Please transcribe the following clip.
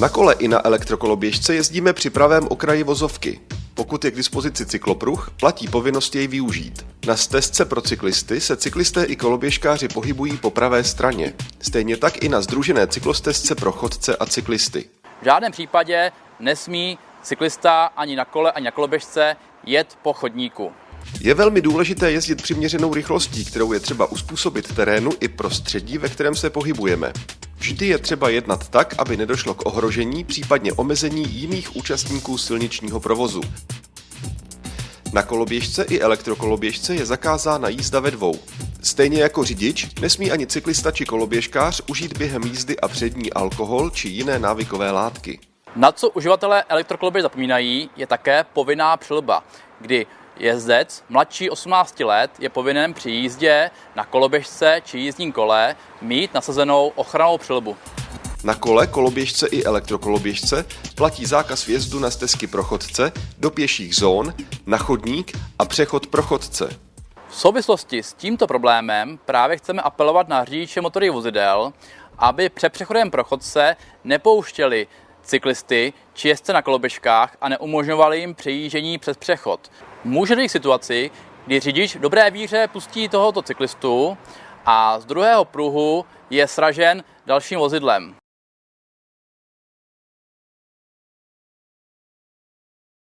Na kole i na elektrokoloběžce jezdíme při pravém okraji vozovky. Pokud je k dispozici cyklopruh, platí povinnost jej využít. Na stezce pro cyklisty se cyklisté i koloběžkáři pohybují po pravé straně. Stejně tak i na združené cyklostezce pro chodce a cyklisty. V žádném případě nesmí cyklista ani na kole, ani na koloběžce jet po chodníku. Je velmi důležité jezdit přiměřenou rychlostí, kterou je třeba uspůsobit terénu i prostředí, ve kterém se pohybujeme. Vždy je třeba jednat tak, aby nedošlo k ohrožení, případně omezení jiných účastníků silničního provozu. Na koloběžce i elektrokoloběžce je zakázána jízda ve dvou. Stejně jako řidič, nesmí ani cyklista či koloběžkář užít během jízdy a přední alkohol či jiné návykové látky. Na co uživatelé elektrokoloběž zapomínají, je také povinná přilba, kdy jezdec mladší 18 let je povinen při jízdě na koloběžce či jízdním kole mít nasazenou ochranou přilbu. Na kole, koloběžce i elektrokoloběžce platí zákaz vjezdu na stezky pro chodce, do pěších zón, na chodník a přechod pro chodce. V souvislosti s tímto problémem právě chceme apelovat na řidiče motorových vozidel, aby před přechodem pro chodce nepouštěli cyklisty či jezdce na koloběžkách a neumožňovali jim přejíždění přes přechod. Může dojít situaci, kdy řidič v dobré víře pustí tohoto cyklistu a z druhého pruhu je sražen dalším vozidlem.